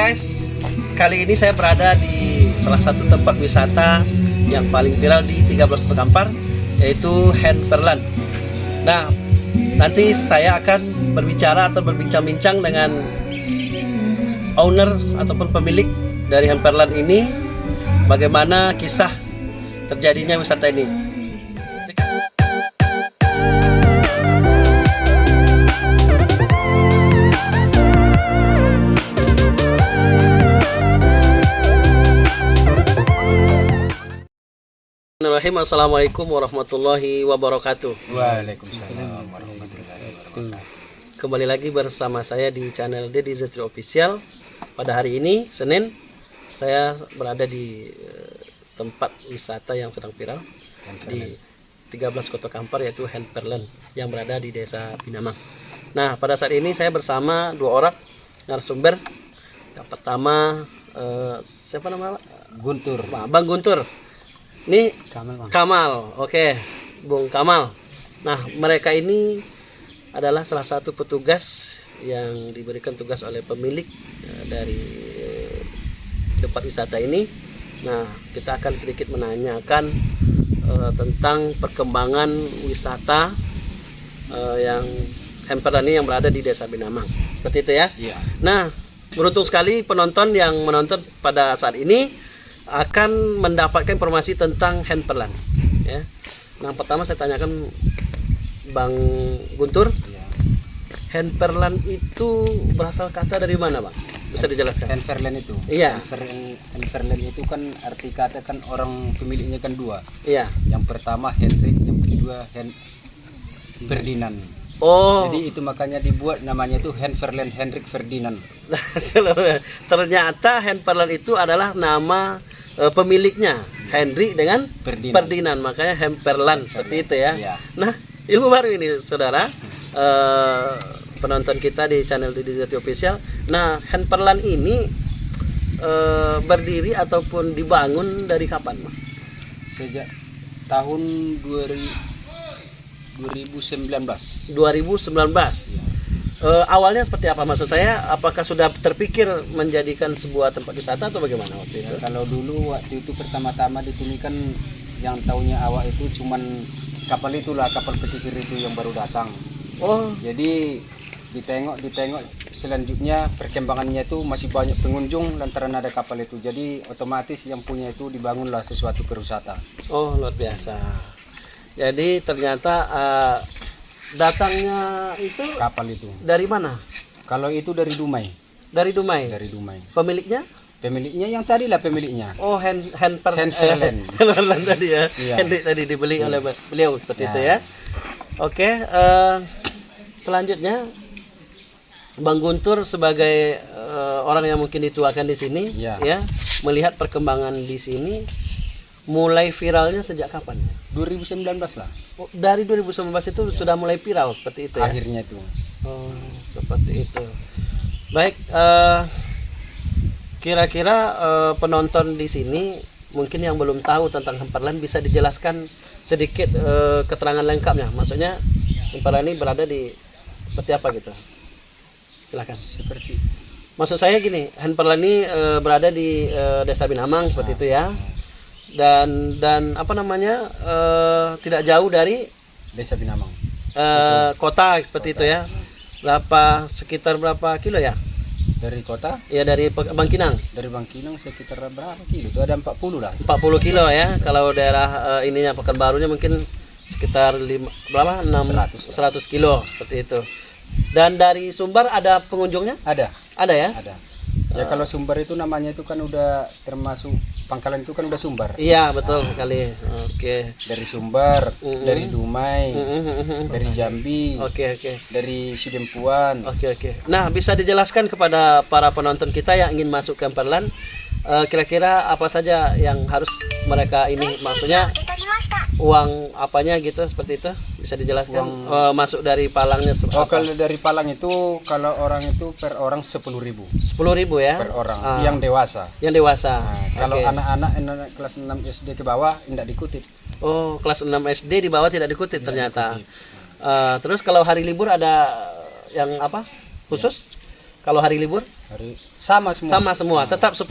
guys, kali ini saya berada di salah satu tempat wisata yang paling viral di 13 Kota Kampar yaitu Henperland. Nah, nanti saya akan berbicara atau berbincang-bincang dengan owner ataupun pemilik dari Henperland ini bagaimana kisah terjadinya wisata ini. Bismillahirrahmanirrahim. Assalamualaikum warahmatullahi wabarakatuh. Waalaikumsalam warahmatullahi wabarakatuh. Kembali lagi bersama saya di channel Dedi Zetri Official. Pada hari ini, Senin, saya berada di eh, tempat wisata yang sedang viral di 13 Kota Kampar yaitu Henperland yang berada di Desa Pinamang. Nah, pada saat ini saya bersama dua orang narasumber. Yang pertama eh, siapa nama? Guntur. Bang Guntur. Ini Kamal Kamal, oke, Bung Kamal. Nah, mereka ini adalah salah satu petugas yang diberikan tugas oleh pemilik eh, dari tempat wisata ini. Nah, kita akan sedikit menanyakan eh, tentang perkembangan wisata eh, yang Hemperan ini yang berada di Desa Binamang. Seperti itu ya. Iya. Nah, beruntung sekali penonton yang menonton pada saat ini akan mendapatkan informasi tentang Henperland. Ya. Nah, pertama saya tanyakan Bang Guntur, Iya. Henperland itu berasal kata dari mana, Bang? Bisa dijelaskan? Henverland itu. Iya. Henverland itu kan arti kata kan orang pemiliknya kan dua. Iya. Yang pertama Henrik, yang kedua Hen Ferdinand. Oh, Jadi itu makanya dibuat namanya itu Henverland Henrik Ferdinand. ternyata Henperland itu adalah nama eh, pemiliknya, Henry dengan Ferdinand. Ferdinand, makanya Hemperland seperti itu ya. Iya. Nah, ilmu baru ini, saudara. Eh, penonton kita di channel Didi Jati Official. Nah, Hemperland ini eh, berdiri ataupun dibangun dari kapan, Mas? Sejak tahun 2000 2019. 2019. Eh, awalnya seperti apa maksud saya? Apakah sudah terpikir menjadikan sebuah tempat wisata atau bagaimana waktu itu? Ya, kalau dulu waktu itu pertama-tama di sini kan yang taunya awak itu cuman kapal itulah kapal pesisir itu yang baru datang. Oh, Jadi ditengok ditengok selanjutnya perkembangannya itu masih banyak pengunjung lantaran ada kapal itu. Jadi otomatis yang punya itu dibangunlah sesuatu perwisata. oh luar biasa. Jadi ternyata eh, datangnya itu Kapal itu. dari mana? Kalau itu dari Dumai, Dari Dumai. dari Dumai. Pemiliknya? Pemiliknya yang tadi lah pemiliknya. Oh, hand handper Handverland. eh, Handverland tadi ya. Iya. Henry tadi dibeli oleh beliau seperti Ya. itu ya. Oke, eh, selanjutnya Bang Guntur sebagai eh, orang yang mungkin dituakan di sini Iya. ya, melihat perkembangan di sini mulai viralnya sejak kapan? 2019 lah Oh, dari 2019 itu sudah mulai viral seperti itu ya. akhirnya itu. Oh, seperti itu. Baik, eh, kira-kira eh, penonton di sini mungkin yang belum tahu tentang Hemperland bisa dijelaskan sedikit eh, keterangan lengkapnya. Maksudnya Hemperland ini berada di seperti apa gitu? Silakan. Seperti Maksud saya gini, Hemperland ini eh, berada di eh, Desa Binamang seperti itu ya. Dan dan apa namanya? eh, tidak jauh dari Desa Binamang. eh, kota seperti itu ya. Berapa sekitar berapa kilo ya? Dari kota Ya dari Bangkinang dari Bangkinang sekitar berapa kilo? Itu ada 40 lah. 40 kilo ya. Kalau daerah eh, ininya Pekanbarunya mungkin sekitar lima, berapa? 6 100 kilo seperti itu. Dan dari Sumbar ada pengunjungnya? Ada, Ada ya? ada. Ya kalau Sumbar itu namanya itu kan udah termasuk pangkalan itu kan udah Sumbar. Iya, betul sekali. Oke. Dari Sumbar, Mm-mm. dari Dumai, Mm-mm. dari Jambi, Oke, oke. dari Sidempuan. Oke, oke. Nah, bisa dijelaskan kepada para penonton kita yang ingin masuk ke Perlan eh, kira-kira apa saja yang harus mereka ini maksudnya uang apanya gitu seperti itu? Bisa dijelaskan? Eh, masuk dari palangnya Oh kalau dari Palang itu kalau orang itu per orang 10.000 ribu. 10.000 ya? Per orang Ah. yang dewasa. yang dewasa? Nah, kalau anak-anak anak kelas 6 SD ke bawah tidak dikutip. oh kelas 6 SD di bawah tidak dikutip ternyata. Eh, terus kalau hari libur ada yang apa? Khusus Kalau hari libur Hari sama semua. sama semua, tetap 10.000.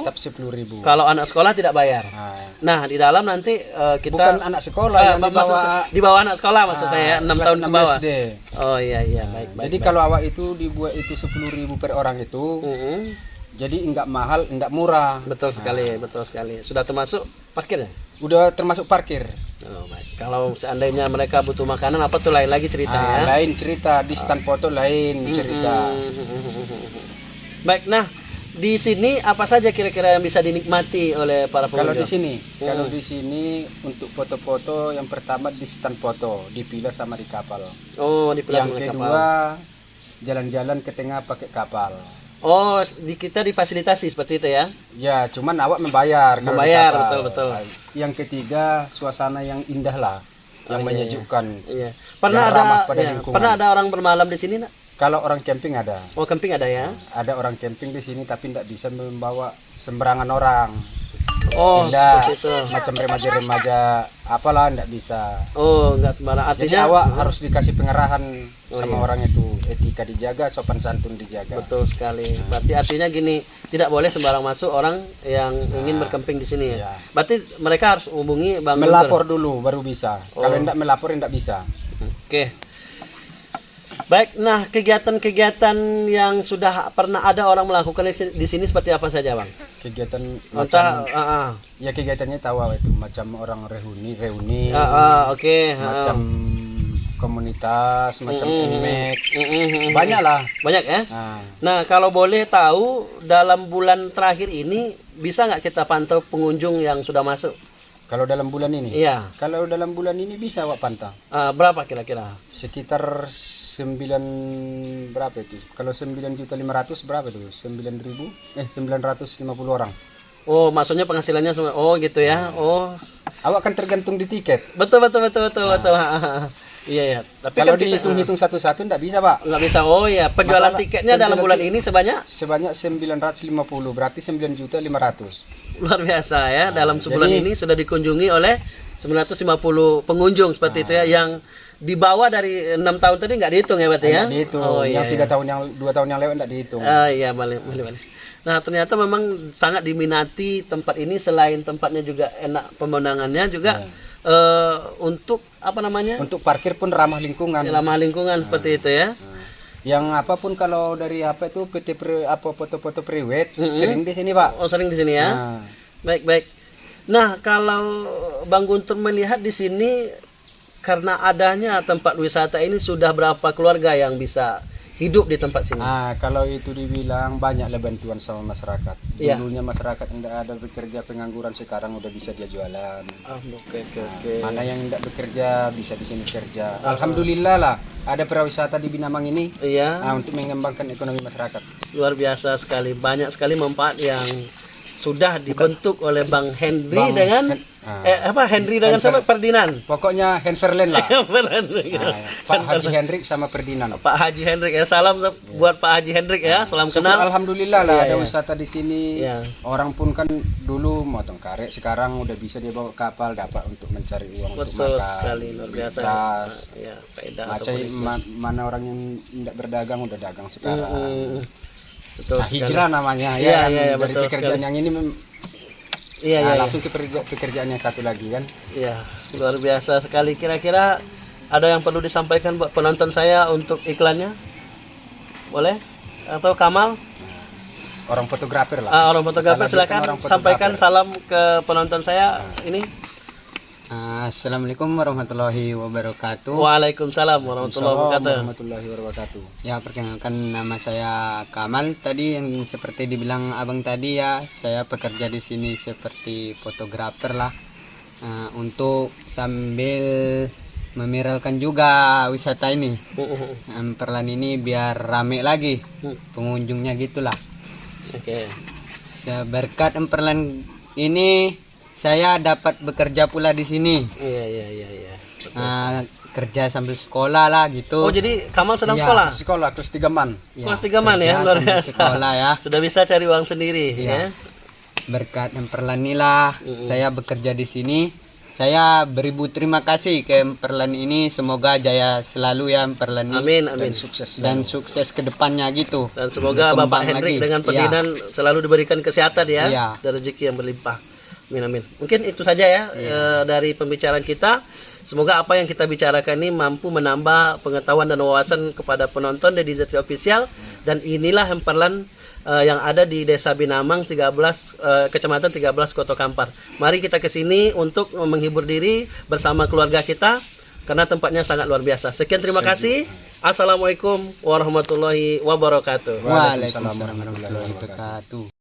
Tetap sepuluh ribu. Kalau anak sekolah tidak bayar. Nah, Nah, di dalam nanti eh, kita bukan anak sekolah Ah, yang maksud- dibawa di bawah anak sekolah maksud ah, saya 6 kelas tahun ke 6 bawah. SD. Oh iya iya baik baik. Jadi kalau awak itu dibuat itu sepuluh ribu per orang itu, Mm-mm. jadi enggak mahal, enggak murah. betul sekali, betul sekali. Sudah termasuk parkir ya? Udah termasuk parkir. Oh, baik. Kalau seandainya mereka butuh makanan apa tuh lain lagi cerita Ah, ya. Lain cerita di stand foto lain cerita. Baik, nah di sini apa saja kira-kira yang bisa dinikmati oleh para Kalau di pengunjung? sini, kalau di sini untuk foto-foto yang pertama di stand foto, dipilih sama di kapal. Oh, di yang Sungai Kapal. kedua jalan-jalan ke tengah pakai kapal. Oh, di kita difasilitasi seperti itu ya. Ya, cuman awak membayar. Membayar, betul, betul. Yang ketiga suasana yang indah lah, yang Oh, iya, menyejukkan. Iya. Pernah Yang ada iya, lingkungan. pernah ada orang bermalam di sini, Nak? Kalau orang camping ada, Oh, camping ada ya. ada orang camping di sini tapi tidak bisa membawa sembarangan orang. Oh, Tidak, macam remaja-remaja apalah tidak bisa. Oh, enggak sembarang. Jadi Artinya awak harus dikasih pengarahan Oh, sama iya. orang itu, etika dijaga, sopan santun dijaga. betul sekali. Berarti artinya gini, tidak boleh sembarang masuk orang yang ingin berkemping di sini ya. Iya. Berarti mereka harus hubungi Bang. Melapor dulu baru bisa. Kalau Oh. tidak melapor tidak bisa. Oke. Baik, nah kegiatan-kegiatan yang sudah pernah ada orang melakukan di- sini seperti apa saja, Bang? Kegiatan Entah, macam ah, ah. ya kegiatannya tahu itu macam orang reuni reuni, Ah, ah, oke, ah, macam komunitas, macam Mm, emek. mm, mm, mm. Banyak lah. Banyak ya? Nah, Nah, kalau boleh tahu dalam bulan terakhir ini bisa nggak kita pantau pengunjung yang sudah masuk? kalau dalam bulan ini, Iya. kalau dalam bulan ini bisa awak pantau. Ah, berapa kira-kira? sekitar 9 berapa itu kalau 9 juta 500 berapa itu 9 ribu eh 950 orang Oh, maksudnya penghasilannya semua. Oh, gitu ya. Oh, awak kan tergantung di tiket betul betul betul betul betul. Iya ya. Tapi kalau kan dihitung-hitung satu-satu enggak bisa pak nggak bisa. Oh ya, penjualan Masalah- tiketnya dalam penjualan bulan tik- ini sebanyak sebanyak 950 berarti 9 juta 500 luar biasa ya. dalam sebulan jadi- ini sudah dikunjungi oleh 950 pengunjung seperti itu ya yang di bawah dari enam tahun tadi nggak dihitung ya berarti ya? Enggak dihitung Oh iya. yang tiga tahun yang dua tahun yang lewat enggak dihitung Ah iya balik balik balik. Nah ternyata memang sangat diminati tempat ini selain tempatnya juga enak pemandangannya juga eh, untuk apa namanya untuk parkir pun ramah lingkungan ramah lingkungan seperti itu ya. yang apa pun kalau dari apa itu PT pre, apa foto-foto prewed sering di sini pak Oh sering di sini ya. Nah, Baik baik. Nah kalau Bang Guntur melihat di sini karena adanya tempat wisata ini sudah berapa keluarga yang bisa hidup di tempat sini? Nah, kalau itu dibilang banyak bantuan sama masyarakat. Iya. Dulunya masyarakat tidak ada bekerja pengangguran, sekarang udah bisa dia jualan. Ah, oke oke oke. Mana yang tidak bekerja bisa di sini kerja. Alhamdulillah lah, ada pariwisata di Binamang ini Iya. nah, untuk mengembangkan ekonomi masyarakat. luar biasa sekali banyak sekali manfaat yang sudah dibentuk oleh Bang Henry Bang dengan Hen- ah. eh apa Henry dengan siapa Ferdinand Pokoknya Henverlen lah. Ferdinand. Nah, Pak Haji Hendrik sama Ferdinand. Pak Haji Hendrik ya salam buat Pak Haji Hendrik ya salam Syukur kenal Alhamdulillah lah Iya, ada iya. wisata di sini. Iya. Orang pun kan dulu motong karet, sekarang udah bisa dia bawa kapal dapat untuk mencari uang untuk betul makan. sekali luar biasa tas. ya ma- mana orang yang tidak berdagang udah dagang sekarang. Mm, betul Nah, sekali. hijrah namanya Iya, ya kan? iya, iya, dari betul pekerjaan yang ini mem- iya nah, iya iya. langsung ke pekerja- pekerjaan yang satu lagi kan. Iya, luar biasa sekali. Kira-kira ada yang perlu disampaikan buat penonton saya untuk iklannya? Boleh? Atau Kamal? Orang fotografer lah. Ah, orang fotografer lanjutkan silakan orang sampaikan salam ke penonton saya ini. Assalamualaikum warahmatullahi wabarakatuh. Waalaikumsalam warahmatullahi wabarakatuh. warahmatullahi wabarakatuh. Ya perkenalkan nama saya Kamal. Tadi yang seperti dibilang abang tadi ya, saya bekerja di sini seperti fotografer lah. Eh, untuk sambil memiralkan juga wisata ini. Em, Perlan ini biar rame lagi pengunjungnya gitulah. Oke. Saya berkat emperlan ini saya dapat bekerja pula di sini. Iya iya iya iya. Eh, kerja sambil sekolah lah gitu. Oh jadi Kamal sedang Iya. sekolah? Sekolah kelas 3 man. Ya, Kelas tiga man ya, luar biasa. Sekolah ya. Sudah bisa cari uang sendiri Iya. ya. Berkat emperlan inilah Mm-mm. saya bekerja di sini saya beribu terima kasih ke Perlan ini semoga jaya selalu ya Perlan ini Amin, amin. sukses dan sukses ke depannya gitu Dan semoga Bapak Hendrik lagi. dengan Iya. pembinaan selalu diberikan kesehatan ya Iya. dan rezeki yang berlimpah. Amin amin. Mungkin itu saja ya Iya. eh, dari pembicaraan kita. Semoga apa yang kita bicarakan ini mampu menambah pengetahuan dan wawasan kepada penonton dari Zetri Official dan inilah hemperlan eh, yang ada di Desa Binamang 13 eh, Kecamatan 13 Kota Kampar. Mari kita ke sini untuk menghibur diri bersama keluarga kita karena tempatnya sangat luar biasa. Sekian terima kasih. Assalamualaikum warahmatullahi wabarakatuh. Waalaikumsalam warahmatullahi wabarakatuh